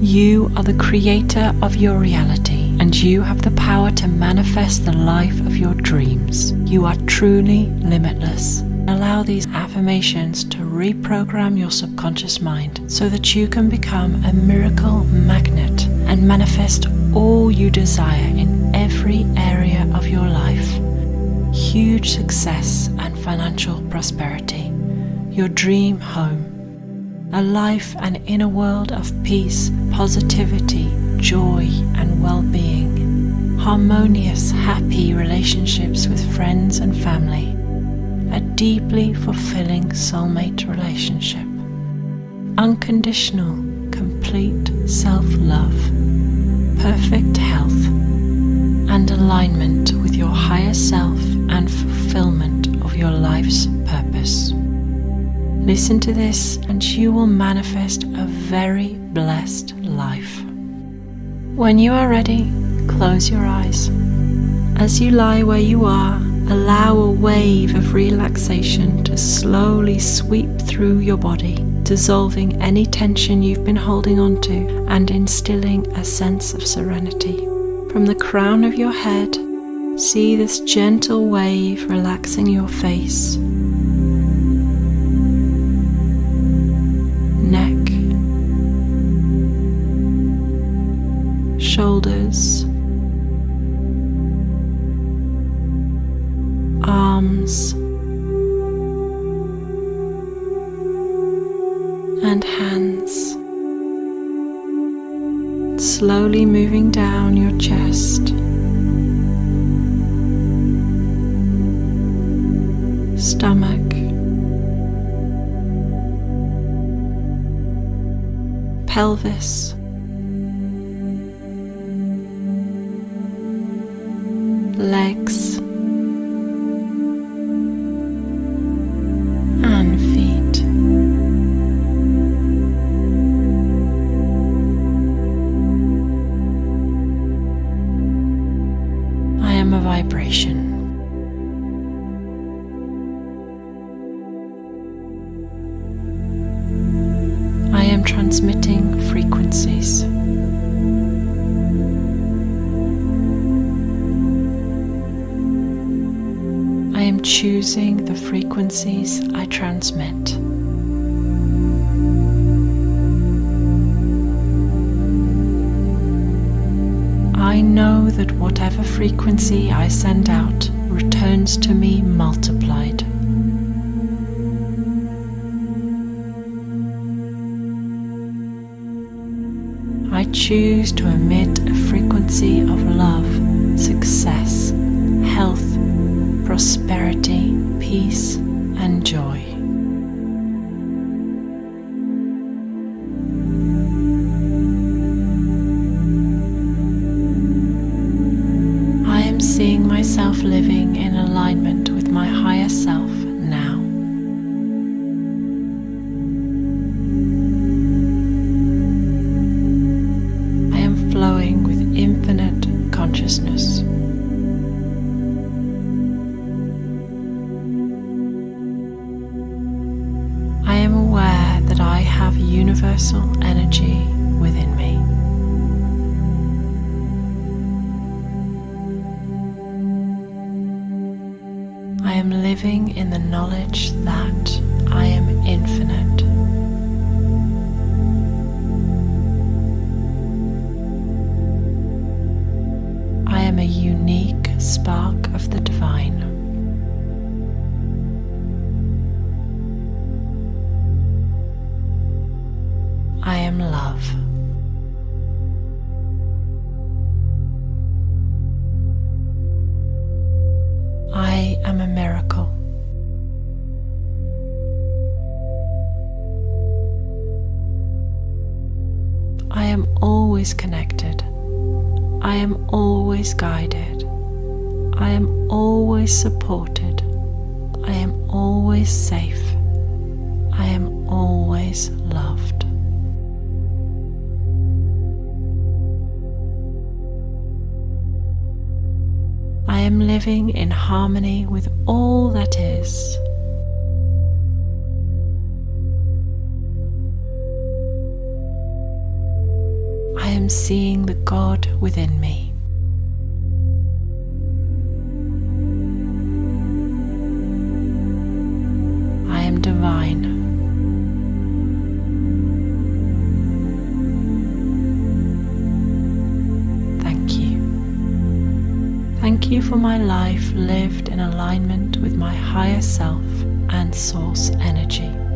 You are the creator of your reality and you have the power to manifest the life of your dreams. You are truly limitless. Allow these affirmations to reprogram your subconscious mind so that you can become a miracle magnet and manifest all you desire in every area of your life. Huge success and financial prosperity, your dream home, a life and inner world of peace, positivity, joy, and well being, harmonious, happy relationships with friends and family. A deeply fulfilling soulmate relationship, unconditional, complete self love, perfect health, and alignment with your higher self Listen to this, and you will manifest a very blessed life. When you are ready, close your eyes. As you lie where you are, Allow a wave of relaxation to slowly sweep through your body, dissolving any tension you've been holding onto and instilling a sense of serenity. From the crown of your head, see this gentle wave relaxing your face, shoulders arms and hands, slowly moving down your chest. Stomach, pelvis, legs. and feet. I am a vibration. I am transmitting frequencies. Choosing the frequencies I transmit. I know that whatever frequency I send out returns to me multiplied. I choose to emit a frequency of love, success, health, prosperity, peace, universal energy within me. I am living in the knowledge that I am infinite. Love. I am a miracle. I am always connected. I am always guided. I am always supported. I am always safe. Living in harmony with all that is. I am seeing the God within me. For my life lived in alignment with my higher self and source energy.